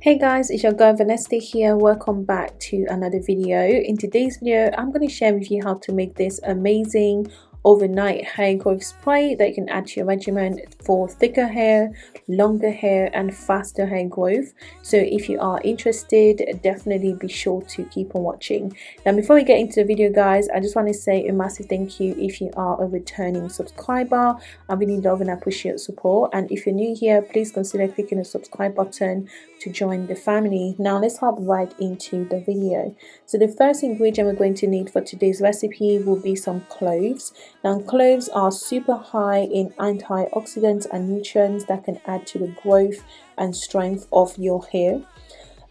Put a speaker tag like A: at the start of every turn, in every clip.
A: Hey guys, it's your girl Vanessa here. Welcome back to another video. In today's video, I'm going to share with you how to make this amazing overnight hair growth spray that you can add to your regimen for thicker hair longer hair and faster hair growth. So if you are interested definitely be sure to keep on watching. Now before we get into the video guys i just want to say a massive thank you if you are a returning subscriber. I really love and appreciate your support. And if you're new here please consider clicking the subscribe button to join the family. Now let's hop right into the video. So the first ingredient we're going to need for today's recipe will be some cloves now cloves are super high in antioxidants and nutrients that can add to the growth and strength of your hair.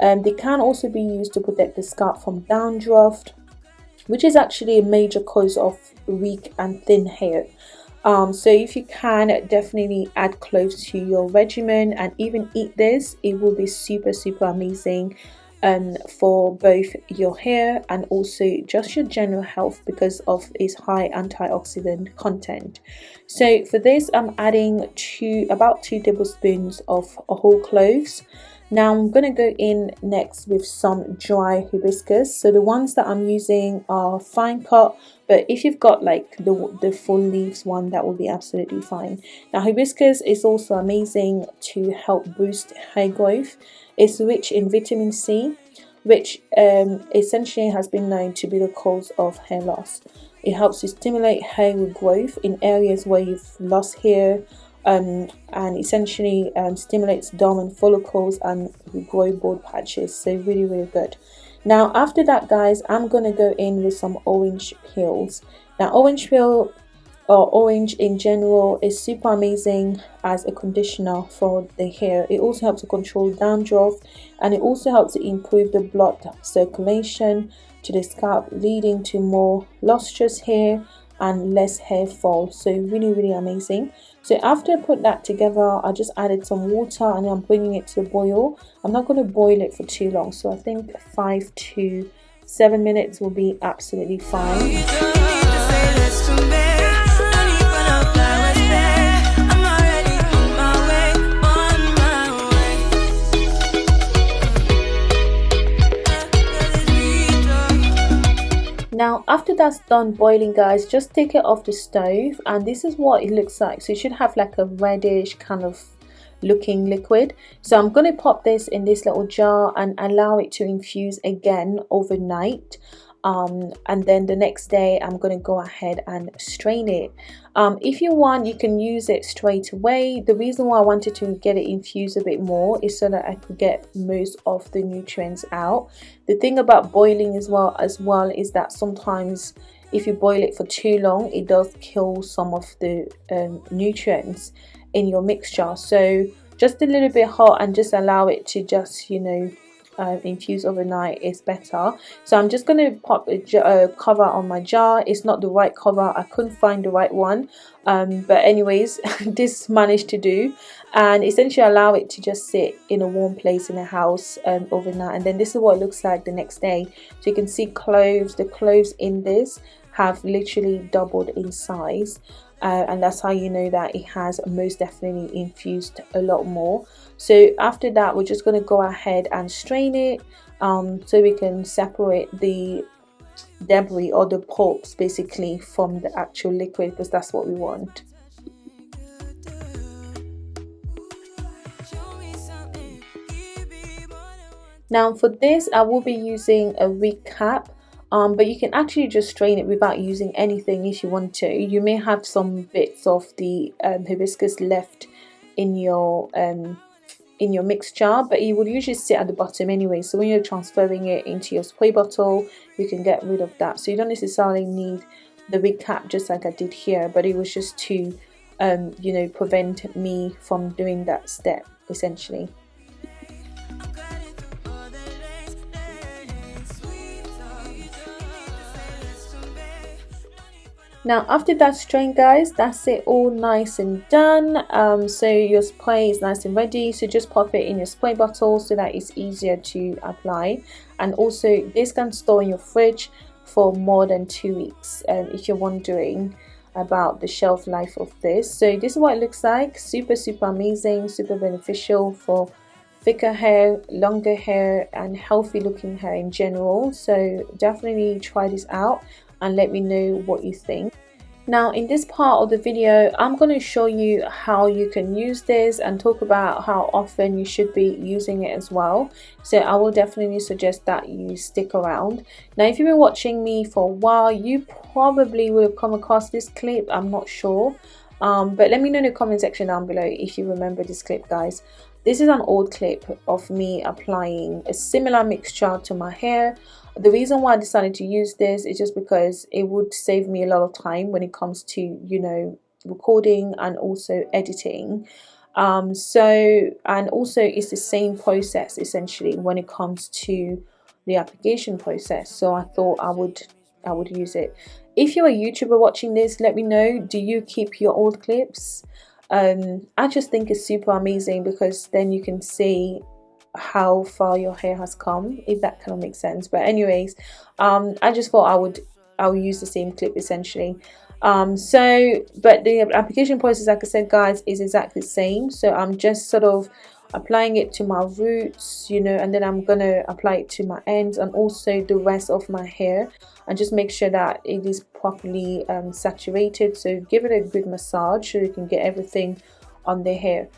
A: Um, they can also be used to protect the scalp from dandruff, which is actually a major cause of weak and thin hair. Um, so if you can definitely add cloves to your regimen and even eat this it will be super super amazing um, for both your hair and also just your general health because of its high antioxidant content. So for this I'm adding two about two tablespoons of whole cloves. Now I'm going to go in next with some dry hibiscus. So the ones that I'm using are fine cut, but if you've got like the, the full leaves one, that will be absolutely fine. Now hibiscus is also amazing to help boost hair growth. It's rich in vitamin C, which um, essentially has been known to be the cause of hair loss. It helps to stimulate hair growth in areas where you've lost hair um, and essentially um, stimulates dormant follicles and grow bald patches. So really, really good. Now after that guys, I'm to go in with some orange peels. Now orange peel or orange in general is super amazing as a conditioner for the hair it also helps to control dandruff and it also helps to improve the blood circulation to the scalp leading to more lustrous hair and less hair fall so really really amazing. So after I put that together I just added some water and I'm bringing it to a boil. I'm not going to boil it for too long so I think five to seven minutes will be absolutely fine now after that's done boiling guys just take it off the stove and this is what it looks like. So it should have like a reddish kind of looking liquid. So I'm going to pop this in this little jar and allow it to infuse again overnight um, and then the next day I'm going to go ahead and strain it. Um, if you want you can use it straight away. The reason why I wanted to get it infused a bit more is so that I could get most of the nutrients out. The thing about boiling as well as well is that sometimes if you boil it for too long it does kill some of the um, nutrients in your mixture. So just a little bit hot and just allow it to just you know uh, infuse overnight is better. So I'm just going to pop a uh, cover on my jar. It's not the right cover. I couldn't find the right one. Um, but anyways this managed to do. And essentially allow it to just sit in a warm place in the house um, overnight. And then this is what it looks like the next day. So you can see cloves the cloves in this have literally doubled in size. Uh, and that's how you know that it has most definitely infused a lot more so after that we're just going to go ahead and strain it um, so we can separate the debris or the pulps basically from the actual liquid because that's what we want. Now for this I will be using a wig cap um, but you can actually just strain it without using anything if you want to. You may have some bits of the um, hibiscus left in your um, in your mixture but it will usually sit at the bottom anyway. So when you're transferring it into your spray bottle you can get rid of that. So you don't necessarily need the wig cap just like I did here but it was just to um, you know prevent me from doing that step essentially now after that strain guys that's it. All nice and done. Um, so your spray is nice and ready. So just pop it in your spray bottle so that it's easier to apply. And also this can store in your fridge for more than two weeks um, if you're wondering about the shelf life of this. So this is what it looks like. Super super amazing super beneficial for thicker hair longer hair and healthy looking hair in general. So definitely try this out and let me know what you think. Now in this part of the video I'm going to show you how you can use this and talk about how often you should be using it as well. So I will definitely suggest that you stick around. Now if you've been watching me for a while you probably will have come across this clip I'm not sure. Um, but let me know in the comment section down below if you remember this clip guys. This is an old clip of me applying a similar mixture to my hair the reason why I decided to use this is just because it would save me a lot of time when it comes to you know recording and also editing. Um, so and also it's the same process essentially when it comes to the application process. So I thought I would I would use it. If you're a YouTuber watching this let me know. Do you keep your old clips? Um, I just think it's super amazing because then you can see how far your hair has come if that kind of makes sense. But anyways um i just thought i would i'll use the same clip essentially. Um so but the application process like i said guys is exactly the same. So i'm just sort of applying it to my roots you know and then i'm gonna apply it to my ends and also the rest of my hair and just make sure that it is properly um, saturated. So give it a good massage so you can get everything on the hair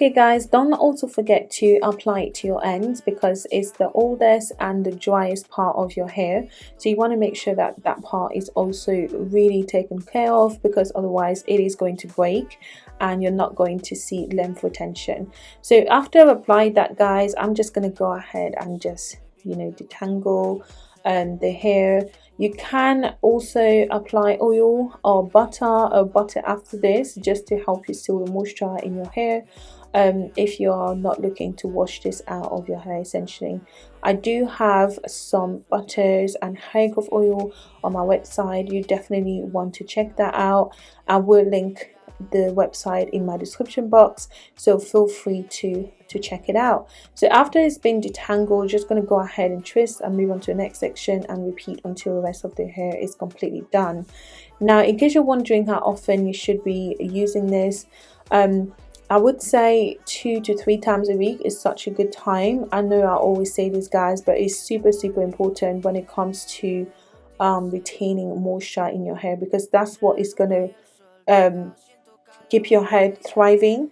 A: Okay guys, don't also forget to apply it to your ends because it's the oldest and the driest part of your hair. So you want to make sure that that part is also really taken care of because otherwise it is going to break and you're not going to see length retention. So after I've applied that guys, I'm just going to go ahead and just, you know, detangle um, the hair you can also apply oil or butter or butter after this just to help you seal the moisture in your hair um, if you are not looking to wash this out of your hair essentially. I do have some butters and hair growth oil on my website. You definitely want to check that out. I will link the website in my description box so feel free to to check it out so after it's been detangled just going to go ahead and twist and move on to the next section and repeat until the rest of the hair is completely done now in case you're wondering how often you should be using this um, I would say two to three times a week is such a good time. I know I always say this guys, but it's super, super important when it comes to um, retaining moisture in your hair because that's what is going to um, keep your hair thriving.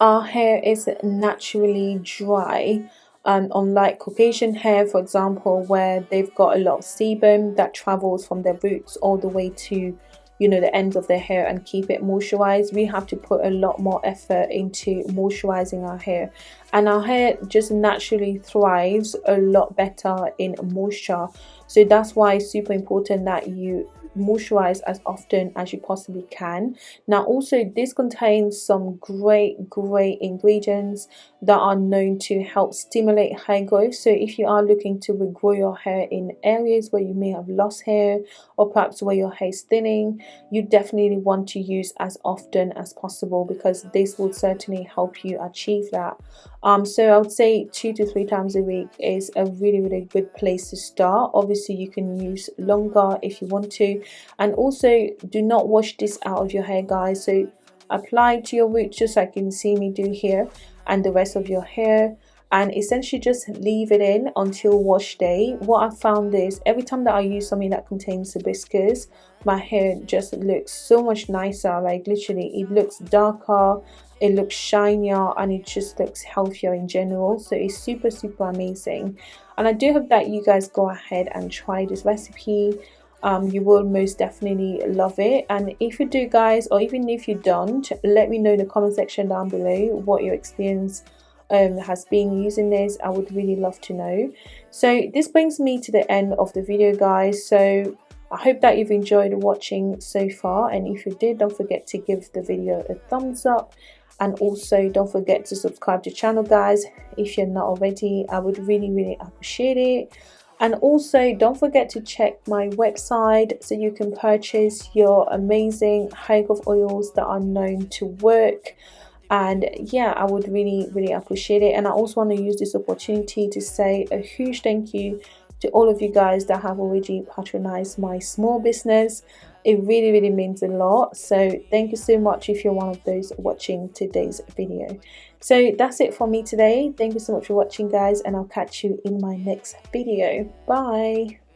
A: Our hair is naturally dry um, unlike Caucasian hair for example where they've got a lot of sebum that travels from their roots all the way to you know the ends of their hair and keep it moisturized we have to put a lot more effort into moisturizing our hair. And our hair just naturally thrives a lot better in moisture. So that's why it's super important that you moisturize as often as you possibly can. Now also this contains some great great ingredients that are known to help stimulate hair growth. So if you are looking to regrow your hair in areas where you may have lost hair or perhaps where your hair is thinning you definitely want to use as often as possible because this will certainly help you achieve that um so i would say two to three times a week is a really really good place to start. Obviously you can use longer if you want to. And also do not wash this out of your hair guys. So apply to your roots just like you can see me do here and the rest of your hair and essentially just leave it in until wash day. What i found is every time that i use something that contains hibiscus my hair just looks so much nicer. Like literally it looks darker it looks shinier and it just looks healthier in general. So it's super super amazing. And i do hope that you guys go ahead and try this recipe. Um, you will most definitely love it. And if you do guys or even if you don't let me know in the comment section down below what your experience um, has been using this I would really love to know. So this brings me to the end of the video guys. So I hope that you've enjoyed watching so far. And if you did don't forget to give the video a thumbs up. And also don't forget to subscribe to channel guys if you're not already. I would really really appreciate it. And also don't forget to check my website so you can purchase your amazing hair growth oils that are known to work and yeah i would really really appreciate it. And i also want to use this opportunity to say a huge thank you to all of you guys that have already patronized my small business. It really really means a lot. So thank you so much if you're one of those watching today's video. So that's it for me today. Thank you so much for watching guys and i'll catch you in my next video. Bye